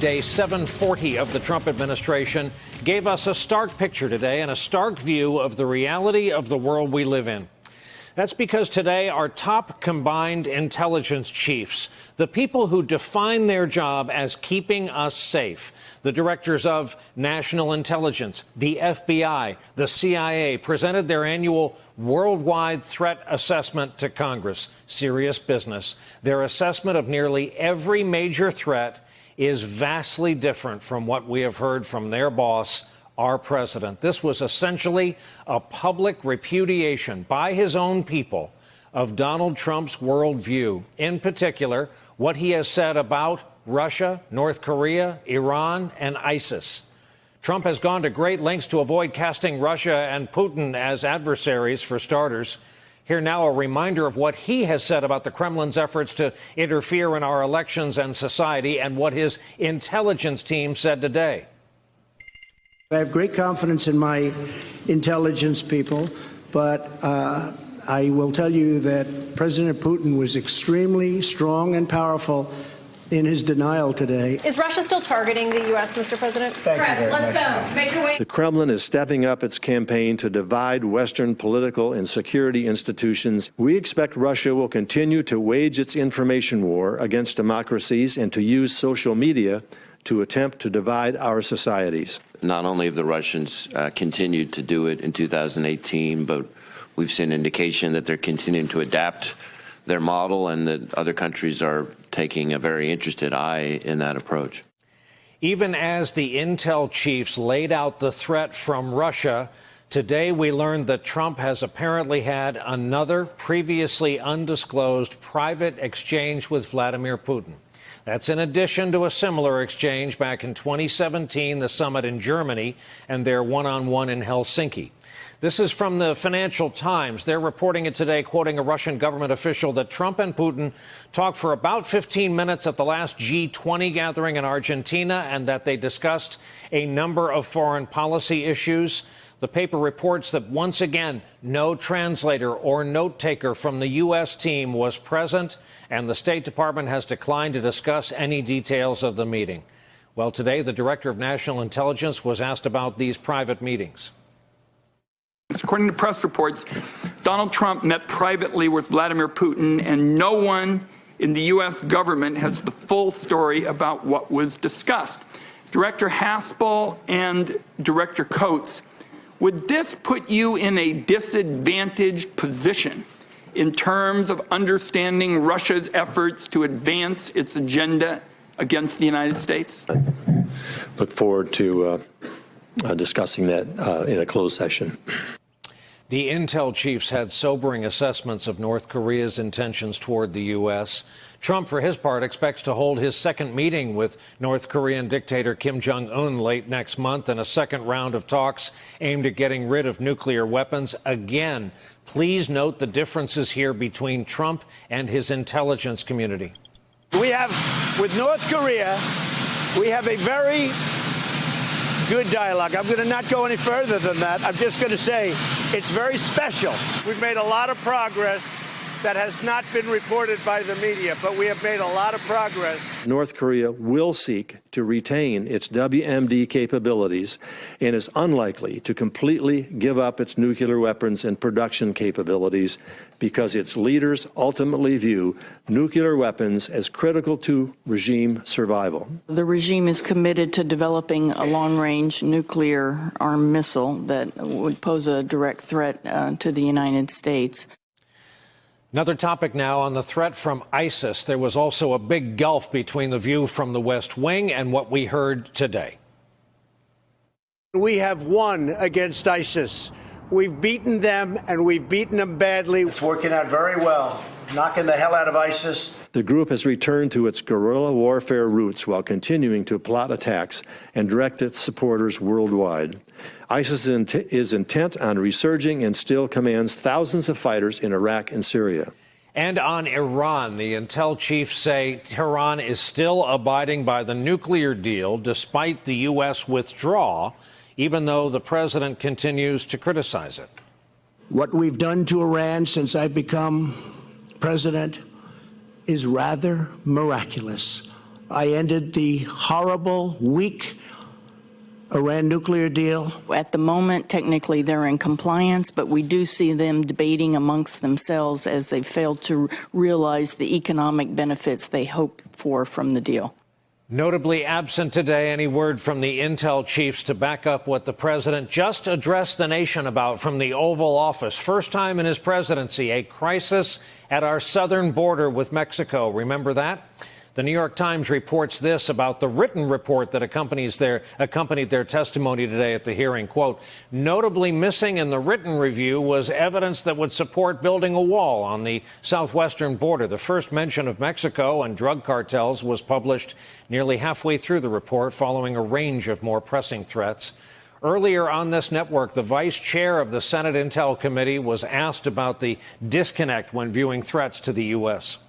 Day 740 of the Trump administration gave us a stark picture today and a stark view of the reality of the world we live in. That's because today our top combined intelligence chiefs, the people who define their job as keeping us safe, the directors of national intelligence, the FBI, the CIA, presented their annual worldwide threat assessment to Congress. Serious business. Their assessment of nearly every major threat is vastly different from what we have heard from their boss, our president. This was essentially a public repudiation by his own people of Donald Trump's worldview, in particular, what he has said about Russia, North Korea, Iran, and ISIS. Trump has gone to great lengths to avoid casting Russia and Putin as adversaries, for starters. Here now a reminder of what he has said about the Kremlin's efforts to interfere in our elections and society and what his intelligence team said today. I have great confidence in my intelligence people, but uh, I will tell you that President Putin was extremely strong and powerful in his denial today. Is Russia still targeting the U.S., Mr. President? Thank Press, you very let's much. go. Make your way. The Kremlin is stepping up its campaign to divide Western political and security institutions. We expect Russia will continue to wage its information war against democracies and to use social media to attempt to divide our societies. Not only have the Russians uh, continued to do it in 2018, but we've seen indication that they're continuing to adapt their model and that other countries are taking a very interested eye in that approach. Even as the intel chiefs laid out the threat from Russia, today we learned that Trump has apparently had another previously undisclosed private exchange with Vladimir Putin. That's in addition to a similar exchange back in 2017, the summit in Germany, and their one on one in Helsinki. This is from the Financial Times. They're reporting it today, quoting a Russian government official that Trump and Putin talked for about 15 minutes at the last G20 gathering in Argentina and that they discussed a number of foreign policy issues. The paper reports that once again, no translator or note taker from the U.S. team was present, and the State Department has declined to discuss any details of the meeting. Well, today, the Director of National Intelligence was asked about these private meetings. According to press reports, Donald Trump met privately with Vladimir Putin, and no one in the U.S. government has the full story about what was discussed. Director Haspel and Director Coats, would this put you in a disadvantaged position in terms of understanding Russia's efforts to advance its agenda against the United States? I Look forward to uh, uh, discussing that uh, in a closed session. The intel chiefs had sobering assessments of North Korea's intentions toward the U.S. Trump, for his part, expects to hold his second meeting with North Korean dictator Kim Jong un late next month in a second round of talks aimed at getting rid of nuclear weapons. Again, please note the differences here between Trump and his intelligence community. We have, with North Korea, we have a very good dialogue. I'm going to not go any further than that. I'm just going to say it's very special. We've made a lot of progress that has not been reported by the media, but we have made a lot of progress. North Korea will seek to retain its WMD capabilities and is unlikely to completely give up its nuclear weapons and production capabilities because its leaders ultimately view nuclear weapons as critical to regime survival. The regime is committed to developing a long-range nuclear armed missile that would pose a direct threat uh, to the United States. Another topic now on the threat from ISIS. There was also a big gulf between the view from the West Wing and what we heard today. We have won against ISIS. We've beaten them, and we've beaten them badly. It's working out very well, knocking the hell out of ISIS. The group has returned to its guerrilla warfare roots while continuing to plot attacks and direct its supporters worldwide. ISIS is intent on resurging and still commands thousands of fighters in Iraq and Syria. And on Iran, the intel chiefs say Tehran is still abiding by the nuclear deal despite the U.S. withdrawal, even though the president continues to criticize it. What we've done to Iran since I've become president is rather miraculous. I ended the horrible, weak Iran nuclear deal. At the moment, technically, they're in compliance, but we do see them debating amongst themselves as they fail to realize the economic benefits they hope for from the deal. Notably absent today any word from the intel chiefs to back up what the president just addressed the nation about from the Oval Office. First time in his presidency, a crisis at our southern border with Mexico. Remember that? The New York Times reports this about the written report that accompanies their, accompanied their testimony today at the hearing. Quote, notably missing in the written review was evidence that would support building a wall on the southwestern border. The first mention of Mexico and drug cartels was published nearly halfway through the report following a range of more pressing threats. Earlier on this network, the vice chair of the Senate Intel Committee was asked about the disconnect when viewing threats to the U.S.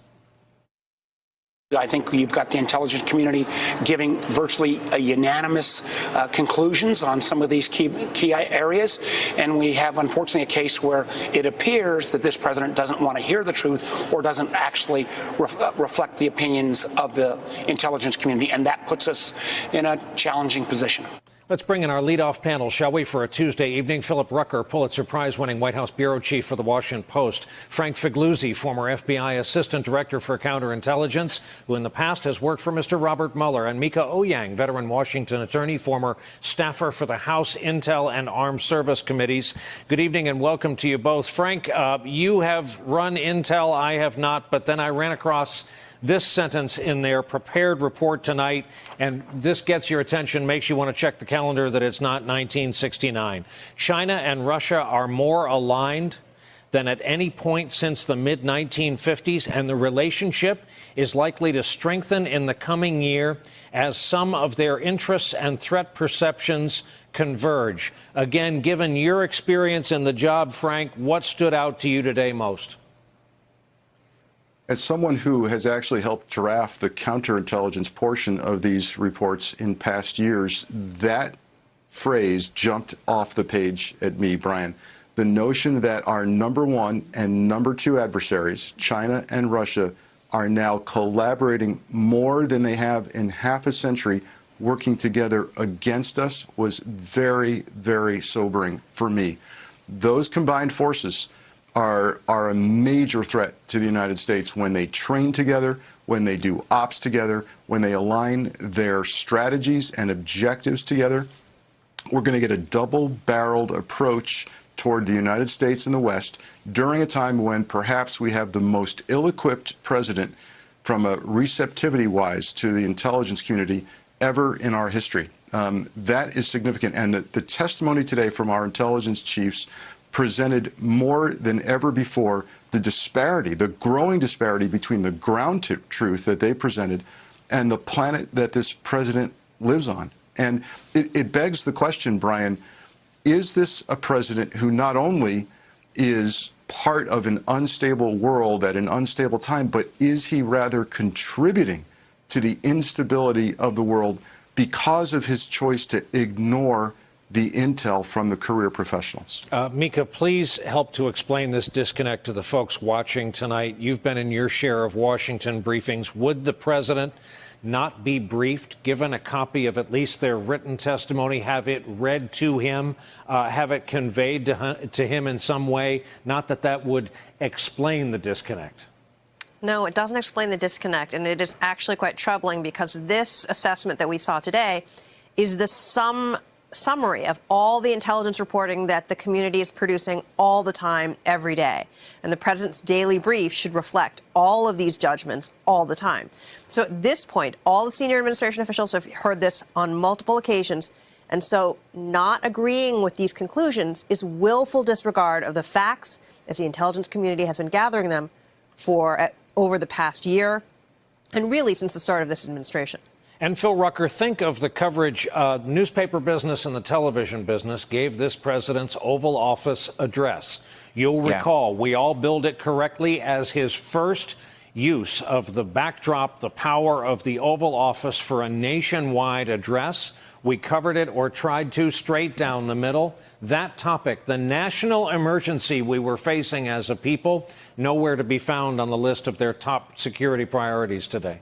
I think you've got the intelligence community giving virtually unanimous uh, conclusions on some of these key key areas, and we have unfortunately a case where it appears that this president doesn't want to hear the truth or doesn't actually ref uh, reflect the opinions of the intelligence community, and that puts us in a challenging position. Let's bring in our leadoff panel, shall we, for a Tuesday evening. Philip Rucker, Pulitzer Prize winning White House bureau chief for the Washington Post. Frank Figliuzzi, former FBI assistant director for counterintelligence, who in the past has worked for Mr. Robert Mueller. And Mieke Eoyang, veteran Washington attorney, former staffer for the House Intel and Armed Service Committees. Good evening and welcome to you both. Frank, uh, you have run Intel, I have not, but then I ran across this sentence in their prepared report tonight, and this gets your attention, makes you want to check the calendar that it's not 1969. China and Russia are more aligned than at any point since the mid 1950s, and the relationship is likely to strengthen in the coming year as some of their interests and threat perceptions converge. Again, given your experience in the job, Frank, what stood out to you today most? As someone who has actually helped draft the counterintelligence portion of these reports in past years, that phrase jumped off the page at me, Brian. The notion that our number one and number two adversaries, China and Russia, are now collaborating more than they have in half a century, working together against us, was very, very sobering for me. Those combined forces are, are a major threat to the United States when they train together, when they do ops together, when they align their strategies and objectives together. We're going to get a double barreled approach toward the United States and the West during a time when perhaps we have the most ill equipped president from a receptivity wise to the intelligence community ever in our history. Um, that is significant. And the, the testimony today from our intelligence chiefs presented more than ever before the disparity, the growing disparity between the ground truth that they presented and the planet that this president lives on. And it, it begs the question, Brian, is this a president who not only is part of an unstable world at an unstable time, but is he rather contributing to the instability of the world because of his choice to ignore the intel from the career professionals. Uh, Mieke, please help to explain this disconnect to the folks watching tonight. You've been in your share of Washington briefings. Would the president not be briefed, given a copy of at least their written testimony, have it read to him, uh, have it conveyed to, to him in some way? Not that that would explain the disconnect. No, it doesn't explain the disconnect, and it is actually quite troubling because this assessment that we saw today is the sum summary of all the intelligence reporting that the community is producing all the time, every day. And the president's daily brief should reflect all of these judgments all the time. So at this point, all the senior administration officials have heard this on multiple occasions. And so not agreeing with these conclusions is willful disregard of the facts as the intelligence community has been gathering them for uh, over the past year and really since the start of this administration. And Phil Rucker, think of the coverage uh, newspaper business and the television business gave this president's Oval Office address. You'll recall yeah. we all billed it correctly as his first use of the backdrop, the power of the Oval Office for a nationwide address. We covered it or tried to straight down the middle. That topic, the national emergency we were facing as a people, nowhere to be found on the list of their top security priorities today.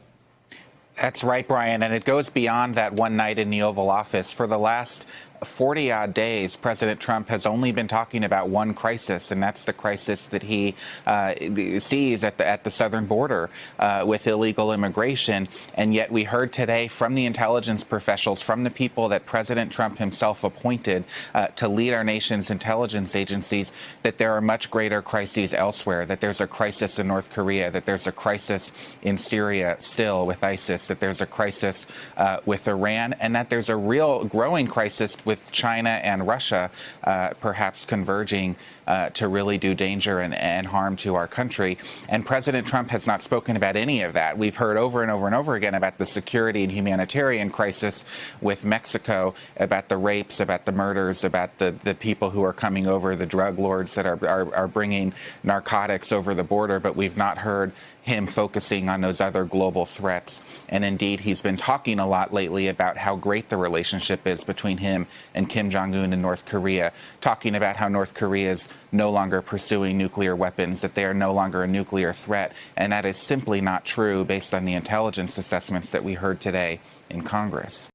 That's right, Brian, and it goes beyond that one night in the Oval Office. For the last 40 odd days, President Trump has only been talking about one crisis, and that's the crisis that he uh, sees at the, at the southern border uh, with illegal immigration. And yet, we heard today from the intelligence professionals, from the people that President Trump himself appointed uh, to lead our nation's intelligence agencies, that there are much greater crises elsewhere, that there's a crisis in North Korea, that there's a crisis in Syria still with ISIS, that there's a crisis uh, with Iran, and that there's a real growing crisis with China and Russia uh, perhaps converging uh, to really do danger and, and, harm to our country. And President Trump has not spoken about any of that. We've heard over and over and over again about the security and humanitarian crisis with Mexico, about the rapes, about the murders, about the, the people who are coming over, the drug lords that are, are, are bringing narcotics over the border, but we've not heard him focusing on those other global threats. And indeed, he's been talking a lot lately about how great the relationship is between him and Kim Jong un in North Korea, talking about how North Korea is no longer pursuing nuclear weapons, that they are no longer a nuclear threat. And that is simply not true based on the intelligence assessments that we heard today in Congress.